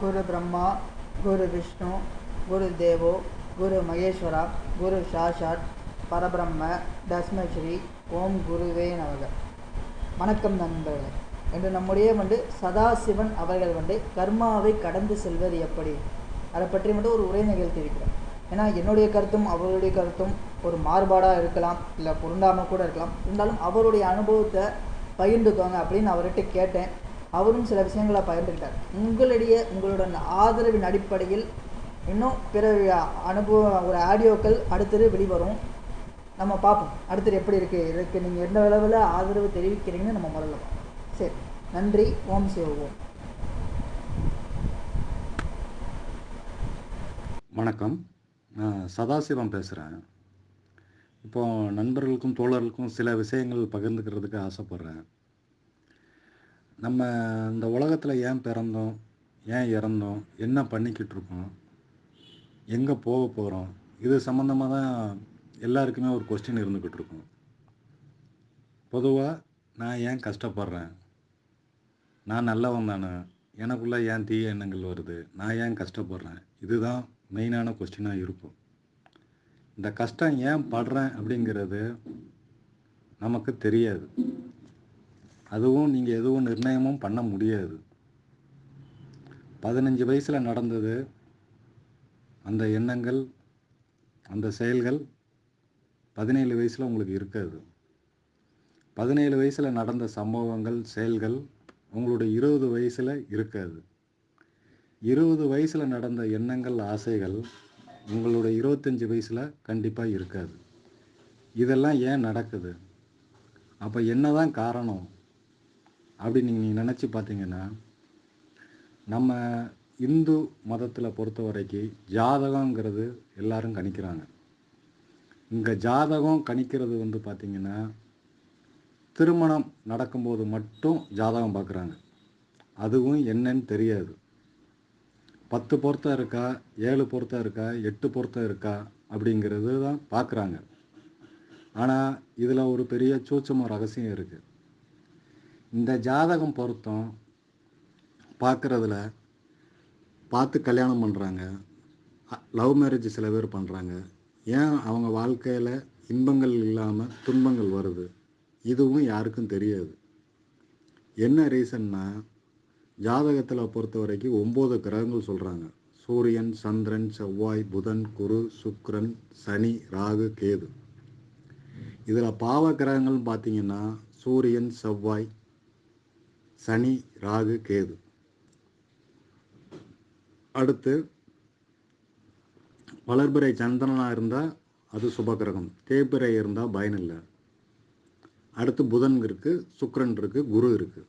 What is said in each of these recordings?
குரு பிரம்மா குரு விஷ்ணு குரு தேவோ குரு மகேஸ்வரா குரு சாஷாட் பரபிரம்ம தஸ்மஸ்ரீ ஓம் குருவே நமக. வணக்கம் நண்பர்களே. என்று நம்முடைய வந்து சதாசிவன் அவர்கள் வந்து கர்மாவை கடந்து செல்வது எப்படி? அதை பற்றி மட்டும் ஒரு உரை நிகழ்த்தியிருக்கிறோம் ஏன்னா என்னுடைய கருத்தும் அவருடைய கருத்தும் ஒரு மாறுபாடாக இருக்கலாம் இல்லை பொருந்தாமல் கூட இருக்கலாம். இருந்தாலும் அவருடைய அனுபவத்தை பகிர்ந்துக்கோங்க அப்படின்னு அவர்கிட்ட கேட்டேன். அவரும் சில விஷயங்களை பகிர்ந்துக்கிட்டார். உங்களுடைய உங்களோட ஆதரவின் அடிப்படையில் இன்னும் பிற அனுபவ ஒரு ஆடியோக்கள் அடுத்தது வெளிவரும். நம்ம பார்ப்போம். அடுத்தது எப்படி இருக்குது இதுக்கு நீங்கள் எந்த அளவில் ஆதரவு தெரிவிக்கிறீங்கன்னு நம்ம முதல்ல சரி. நன்றி. ஓம் சிவோம் வணக்கம். நான் சதாசிவம் பேசுகிறேன் இப்போ நண்பர்களுக்கும் தோழர்களுக்கும் சில விஷயங்கள் பகிர்ந்துக்கிறதுக்கு ஆசைப்பட்றேன். நம்ம இந்த உலகத்தில் ஏன் பிறந்தோம்? ஏன் இறந்தோம்? என்ன பண்ணிக்கிட்டு இருக்கோம்? எங்கே போக போகிறோம் இது சம்மந்தமாக தான் எல்லாருக்குமே ஒரு கொஸ்டின் இருந்துக்கிட்டு இருக்கும். பொதுவாக நான் ஏன் கஷ்டப்படுறேன்? நான் நல்லவன் தானே? எனக்குள்ளே ஏன் தீய எண்ணங்கள் வருது? நான் ஏன் கஷ்டப்படுறேன்? இதுதான் மெயினான கொஸ்டினாக இருக்கும். இந்த கஷ்டம் ஏன் படுறேன் அப்படிங்கிறது நமக்கு தெரியாது. அதுவும் நீங்கள் எதுவும் நிர்ணயமும் பண்ண முடியாது. பதினஞ்சு வயசில் நடந்தது அந்த எண்ணங்கள் அந்த செயல்கள் பதினேழு வயசில் உங்களுக்கு இருக்காது. பதினேழு வயசில் நடந்த சம்பவங்கள் செயல்கள் உங்களுடைய இருபது வயசில் இருக்காது. இருபது வயசில் நடந்த எண்ணங்கள் ஆசைகள் உங்களுடைய இருபத்தஞ்சி வயசில் கண்டிப்பாக இருக்காது. இதெல்லாம் ஏன் நடக்குது? அப்போ என்ன தான் காரணம்? அப்படின்னு நீங்கள் நினச்சி பார்த்தீங்கன்னா நம்ம இந்து மதத்தில் பொறுத்த வரைக்கும் ஜாதகங்கிறது எல்லாரும் கணிக்கிறாங்க. இங்கே ஜாதகம் கணிக்கிறது வந்து பார்த்திங்கன்னா திருமணம் நடக்கும்போது மட்டும் ஜாதகம் பார்க்குறாங்க அதுவும் என்னன்னு தெரியாது. பத்து பொருத்தம் இருக்கா ஏழு பொருத்தம் இருக்கா எட்டு பொருத்தம் இருக்கா அப்படிங்கிறது தான் பார்க்குறாங்க ஆனால் இதில் ஒரு பெரிய சூச்சம ரகசியம் இருக்குது இந்த ஜாதகம் பொருத்தம் பார்க்குறதுல பார்த்து கல்யாணம் பண்ணுறாங்க லவ் மேரேஜ் சில பேர் பண்ணுறாங்க ஏன் அவங்க வாழ்க்கையில் இன்பங்கள் இல்லாமல் துன்பங்கள் வருது? இதுவும் யாருக்கும் தெரியாது. என்ன ரீசன்னா ஜாதகத்தில் பொறுத்த வரைக்கும் ஒம்பது கிரகங்கள் சொல்கிறாங்க சூரியன் சந்திரன் செவ்வாய் புதன் குரு சுக்ரன் சனி ராகு கேது. இதில் பாவ கிரகங்கள்னு பார்த்தீங்கன்னா சூரியன் செவ்வாய் சனி ராகு கேது. அடுத்து வளர்பிறை சந்திரனாக இருந்தால் அது சுபகிரகம் தேய்பிறை இருந்தால் பயன் இல்லை. அடுத்து புதன் இருக்குது சுக்கரன் இருக்குது குரு இருக்குது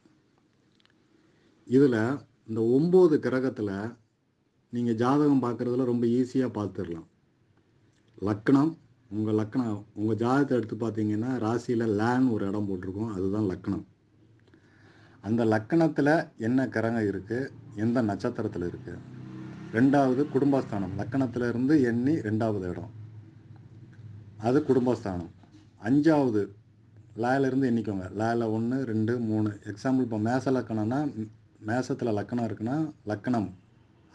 இதில் இந்த ஒம்பது கிரகத்தில் நீங்கள் ஜாதகம் பார்க்குறதுல ரொம்ப ஈஸியாக பார்த்துடலாம் லக்கணம் உங்கள் லக்கணம் உங்கள் ஜாதகத்தை எடுத்து பார்த்தீங்கன்னா ராசியில் லேன் ஒரு இடம் போட்டிருக்கோம் அதுதான் லக்கணம் அந்த லக்கணத்தில் என்ன கிரகம் இருக்குது எந்த நட்சத்திரத்தில் இருக்குது ரெண்டாவது குடும்பஸ்தானம். லக்கணத்தில் இருந்து எண்ணி ரெண்டாவது இடம். அது குடும்பஸ்தானம். அஞ்சாவது லேலேருந்து எண்ணிக்கோங்க. லேல ஒன்று ரெண்டு மூணு. எக்ஸாம்பிள் இப்போ மேச லக்கணம்னா மேசத்தில் லக்கணம் இருக்குன்னா லக்கணம்.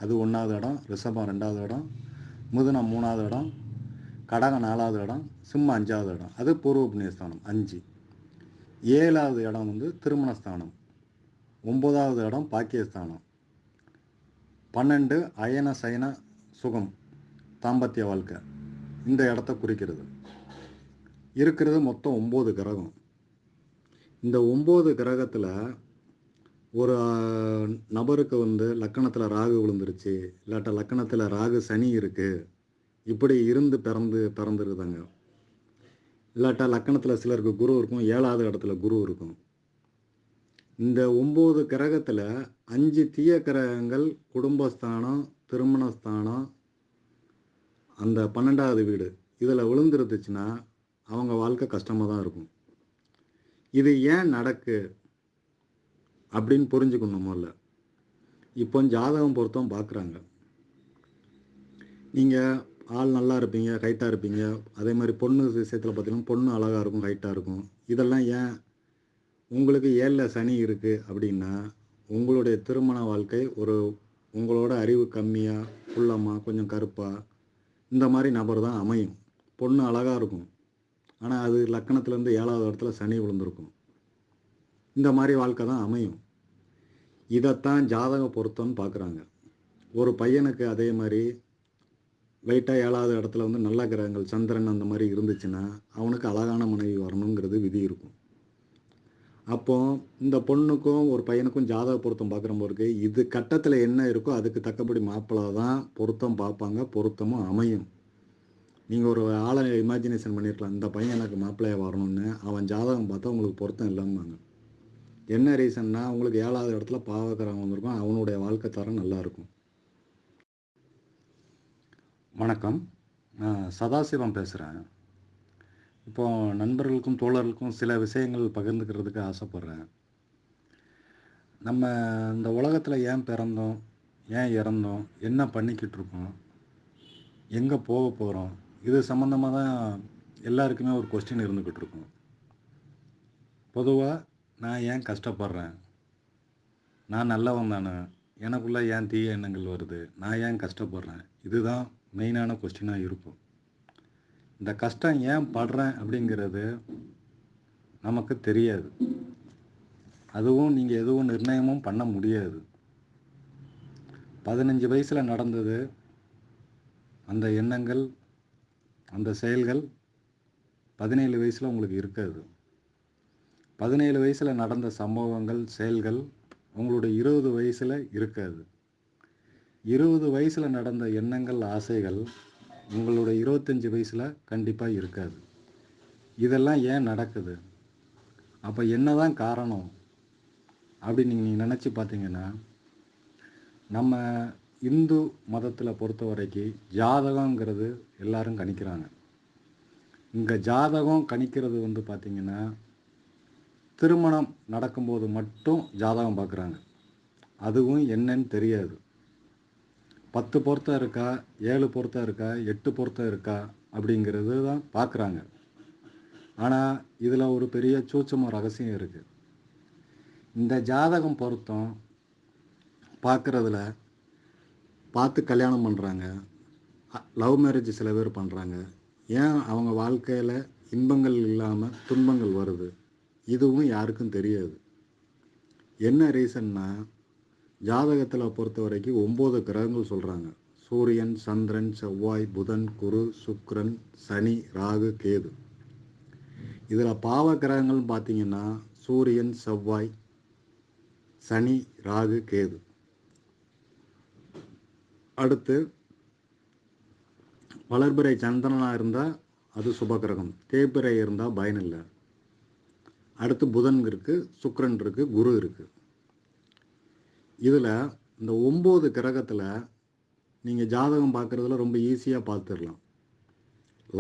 அது ஒன்றாவது இடம். ரிஷபம் ரெண்டாவது இடம். முதுனம் மூணாவது இடம். கடகம் நாலாவது இடம். சிம்மம் அஞ்சாவது இடம். அது பூர்வ புண்ணியஸ்தானம். அஞ்சு. ஏழாவது இடம் வந்து திருமணஸ்தானம். ஒம்பதாவது இடம் பாக்கியஸ்தானம் பன்னெண்டு அயன சயன சுகம் தாம்பத்திய வாழ்க்கை. இந்த இடத்த குறிக்கிறது. இருக்கிறது மொத்தம் ஒம்பது கிரகம். இந்த ஒம்பது கிரகத்தில் ஒரு நபருக்கு வந்து லக்கணத்தில் ராகு விழுந்துருச்சு. இல்லாட்ட லக்கணத்தில் ராகு சனி இருக்குது இப்படி இருந்து பிறந்து பிறந்துருதாங்க இல்லாட்டா லக்கணத்தில் சிலருக்கு குரு இருக்கும். ஏழாவது இடத்துல குரு இருக்கும். இந்த ஒம்பது கிரகத்தில் அஞ்சு தீய கிரகங்கள் குடும்பஸ்தானம் திருமணஸ்தானம் அந்த பன்னெண்டாவது வீடு இதில் விழுந்துருந்துச்சுன்னா அவங்க வாழ்க்கை கஷ்டமாக தான் இருக்கும். இது ஏன் நடக்கு அப்படின்னு புரிஞ்சுக்கணும் முதல்ல. இப்போ ஜாதகம் பொருத்தம் பார்க்குறாங்க நீங்கள் ஆள் நல்லா இருப்பீங்க ஹைட்டாக இருப்பீங்க. அதே மாதிரி பொண்ணு விஷயத்தில் பார்த்தீங்கன்னா பொண்ணு அழகாக இருக்கும் ஹைட்டாக இருக்கும். இதெல்லாம் ஏன் உங்களுக்கு ஏழில் சனி இருக்குது அப்படின்னா உங்களுடைய திருமண வாழ்க்கை ஒரு உங்களோட அறிவு கம்மியாக குள்ளமாக கொஞ்சம் கருப்பாக இந்த மாதிரி நபர் தான் அமையும். பொண்ணு அழகாக இருக்கும். ஆனால் அது லக்கணத்துலேருந்து ஏழாவது இடத்துல சனி விழுந்திருக்கும். இந்த மாதிரி வாழ்க்கை தான் அமையும். இதைத்தான் ஜாதக பொருத்தம்னு பார்க்குறாங்க ஒரு பையனுக்கு அதே மாதிரி லைட்டாக ஏழாவது இடத்துல வந்து நல்ல கிரகங்கள் சந்திரன் அந்த மாதிரி இருந்துச்சுன்னா அவனுக்கு அழகான மனைவி வரணுங்கிறது விதி இருக்கும். அப்போ இந்த பொண்ணுக்கும் ஒரு பையனுக்கும் ஜாதக பொருத்தம் பார்க்குற போது இது கட்டத்தில் என்ன இருக்கோ அதுக்கு தக்கபடி மாப்பிள்ளை தான் பொருத்தம் பார்ப்பாங்க பொருத்தமும் அமையும். நீங்கள் ஒரு ஆளை இமேஜினேஷன் பண்ணியிருக்கலாம் இந்த பையன் எனக்கு மாப்பிள்ளையாக வரணும்னு அவன் ஜாதகம் பார்த்தா உங்களுக்கு பொருத்தம் இல்லாமாங்க என்ன ரீசன்னா உங்களுக்கு ஏழாவது இடத்துல பாவக்கிறவங்க வந்திருக்கும் அவனுடைய வாழ்க்கை தரம் நல்லாயிருக்கும் வணக்கம். சதாசிவம் பேசுகிறேன் இப்போ நண்பர்களுக்கும் தோழர்களுக்கும் சில விஷயங்கள் பகிர்ந்துக்கிறதுக்கு ஆசைப்பட்றேன். நம்ம இந்த உலகத்தில் ஏன் பிறந்தோம்? ஏன் இறந்தோம்? என்ன பண்ணிக்கிட்டு இருக்கோம்? எங்கே போக போகிறோம் இது சம்மந்தமாக தான் எல்லாருக்குமே ஒரு கொஸ்டின் இருந்துக்கிட்டு இருக்கும். பொதுவாக நான் ஏன் கஷ்டப்படுறேன்? நான் நல்லவன் தானே? எனக்குள்ளே ஏன் தீய எண்ணங்கள் வருது? நான் ஏன் கஷ்டப்படுறேன்? இதுதான் மெயினான கொஸ்டினாக இருக்கும். இந்த கஷ்டம் ஏன் படுறேன் அப்படிங்கிறது நமக்கு தெரியாது. அதுவும் நீங்கள் எதுவும் நிர்ணயமும் பண்ண முடியாது. பதினஞ்சு வயசில் நடந்தது அந்த எண்ணங்கள் அந்த செயல்கள் பதினேழு வயசில் உங்களுக்கு இருக்காது. பதினேழு வயசில் நடந்த சம்பவங்கள் செயல்கள் உங்களுடைய இருபது வயசில் இருக்காது. இருபது வயசில் நடந்த எண்ணங்கள் ஆசைகள் உங்களுடைய இருபத்தஞ்சி வயசில் கண்டிப்பாக இருக்காது. இதெல்லாம் ஏன் நடக்குது? அப்போ என்ன தான் காரணம்? அப்படின்னு நீங்கள் நினச்சி பார்த்தீங்கன்னா நம்ம இந்து மதத்தில் பொறுத்த வரைக்கும் ஜாதகங்கிறது எல்லாரும் கணிக்கிறாங்க. இங்கே ஜாதகம் கணிக்கிறது வந்து பார்த்திங்கன்னா திருமணம் நடக்கும்போது மட்டும் ஜாதகம் பார்க்குறாங்க அதுவும் என்னன்னு தெரியாது. பத்து பொருத்தம் இருக்கா ஏழு பொருத்தம் இருக்கா எட்டு பொருத்தம் இருக்கா அப்படிங்கிறது தான் பார்க்குறாங்க. ஆனால் இதில் ஒரு பெரிய சூச்சமும் ரகசியம் இருக்குது இந்த ஜாதகம் பொருத்தம் பார்க்குறதுல பார்த்து கல்யாணம் பண்ணுறாங்க லவ் மேரேஜ் சில பேர் பண்ணுறாங்க ஏன் அவங்க வாழ்க்கையில் இன்பங்கள் இல்லாமல் துன்பங்கள் வருது? இதுவும் யாருக்கும் தெரியாது. என்ன ரீசன்னா ஜாதகத்தில் பொறுத்த வரைக்கும் ஒம்பது கிரகங்கள் சொல்கிறாங்க சூரியன் சந்திரன் செவ்வாய் புதன் குரு சுக்ரன் சனி ராகு கேது. இதில் பாவ கிரகங்கள்னு பார்த்தீங்கன்னா சூரியன் செவ்வாய் சனி ராகு கேது. அடுத்து வளர்பிறை சந்திரனாக இருந்தால் அது சுபகிரகம் தேய்பிறை இருந்தால் பயன் இல்லை அடுத்து புதன் இருக்குது சுக்ரன் இருக்குது குரு இருக்குது இதில் இந்த ஒம்பது கிரகத்தில் நீங்கள் ஜாதகம் பார்க்குறதுல ரொம்ப ஈஸியாக பார்த்துடலாம்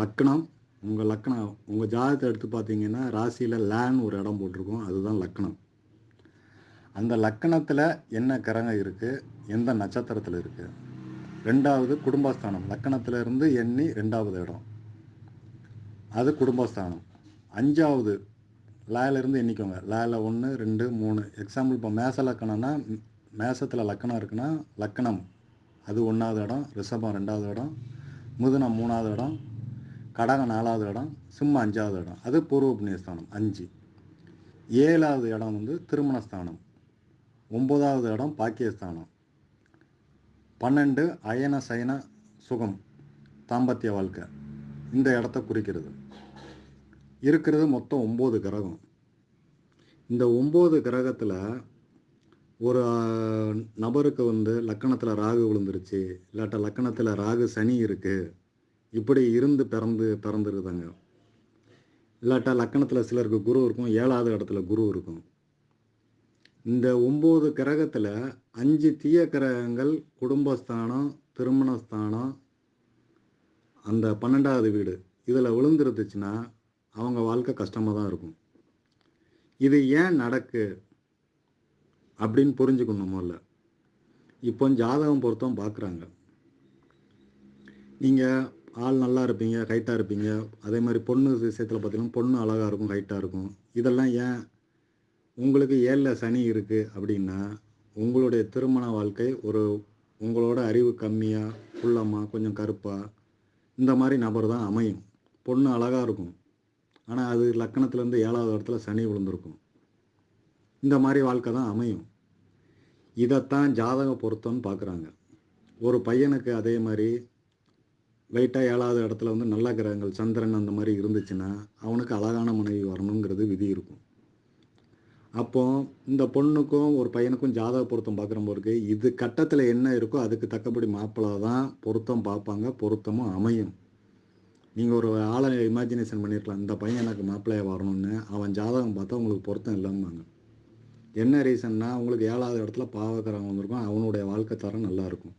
லக்னம் உங்கள் லக்னம் உங்கள் ஜாதகத்தை எடுத்து பார்த்தீங்கன்னா ராசியில் லேன் ஒரு இடம் போட்டிருக்கோம். அதுதான் லக்னம். அந்த லக்கணத்தில் என்ன கிரகம் இருக்குது எந்த நட்சத்திரத்தில் இருக்குது ரெண்டாவது குடும்பஸ்தானம். லக்கணத்துல இருந்து எண்ணி ரெண்டாவது இடம். அது குடும்பஸ்தானம். அஞ்சாவது லேலேருந்து எண்ணிக்கோங்க. லேல ஒன்று ரெண்டு மூணு. எக்ஸாம்பிள் இப்போ மேச லக்கணம்னா மேசத்தில் லக்கணம் இருக்குன்னா லக்கணம். அது ஒன்றாவது இடம் ரிஷபம் ரெண்டாவது இடம் முதுனம் மூணாவது இடம் கடகம் நாலாவது இடம் சிம்மம் அஞ்சாவது இடம். அது பூர்வ புண்ணியஸ்தானம் அஞ்சு. ஏழாவது இடம் வந்து திருமணஸ்தானம். ஒம்பதாவது இடம் பாக்கியஸ்தானம். பன்னெண்டு அயன சயன சுகம் தாம்பத்திய வாழ்க்கை. இந்த இடத்த குறிக்கிறது. இருக்கிறது மொத்தம் ஒம்பது கிரகம். இந்த ஒம்பது கிரகத்தில் ஒரு நபருக்கு வந்து லக்கணத்தில் ராகு விழுந்துருச்சு. இல்லாட்ட லக்கணத்தில் ராகு சனி இருக்குது இப்படி இருந்து பிறந்து பிறந்துருதாங்க இல்லாட்டா லக்கணத்தில் சிலருக்கு குரு இருக்கும். ஏழாவது இடத்துல குரு இருக்கும். இந்த ஒம்பது கிரகத்தில் அஞ்சு தீய கிரகங்கள் குடும்பஸ்தானம் திருமணஸ்தானம் அந்த பன்னெண்டாவது வீடு இதில் விழுந்துருந்துச்சுன்னா அவங்க வாழ்க்கை கஷ்டமாக தான் இருக்கும். இது ஏன் நடக்கு? அப்படின்னு புரிஞ்சுக்கணும் முதல்ல. இப்போ ஜாதகம் பொருத்தம் பார்க்குறாங்க நீங்கள் ஆள் நல்லா இருப்பீங்க ஹைட்டாக இருப்பீங்க. அதே மாதிரி பொண்ணு விஷயத்தில் பார்த்தீங்கன்னா பொண்ணு அழகாக இருக்கும் ஹைட்டாக இருக்கும். இதெல்லாம் ஏன் உங்களுக்கு ஏழில் சனி இருக்குது அப்படின்னா உங்களுடைய திருமண வாழ்க்கை ஒரு உங்களோட அறிவு கம்மியாக குள்ளமாக கொஞ்சம் கருப்பாக இந்த மாதிரி நபர் தான் அமையும். பொண்ணு அழகாக இருக்கும். ஆனால் அது லக்கணத்துலேருந்து ஏழாவது இடத்துல சனி விழுந்திருக்கும். இந்த மாதிரி வாழ்க்கை தான் அமையும். இதைத்தான் ஜாதக பொருத்தம்னு பார்க்குறாங்க. ஒரு பையனுக்கு அதே மாதிரி வெயிட்டாக ஏழாவது இடத்துல வந்து நல்ல கிரகங்கள் சந்திரன் அந்த மாதிரி இருந்துச்சுன்னா அவனுக்கு அழகான மனைவி வரணுங்கிறது விதி இருக்கும். அப்போ இந்த பொண்ணுக்கும் ஒரு பையனுக்கும் ஜாதக பொருத்தம் பார்க்குற போருக்கு இது கட்டத்தில் என்ன இருக்கோ அதுக்கு தக்கபடி மாப்பிள்ளை தான் பொருத்தம் பார்ப்பாங்க பொருத்தமும் அமையும். நீங்கள் ஒரு ஆளை இமேஜினேஷன் பண்ணியிருக்கலாம் இந்த பையன் எனக்கு மாப்பிள்ளையாக வரணும்னு அவன் ஜாதகம் பார்த்தா உங்களுக்கு பொருத்தம் இல்லாமாங்க என்ன ரீசன்னா உங்களுக்கு ஏழாவது இடத்துல பாவக்கரம் வந்திருக்கும். அவனுடைய வாழ்க்கை தரம் நல்லாயிருக்கும்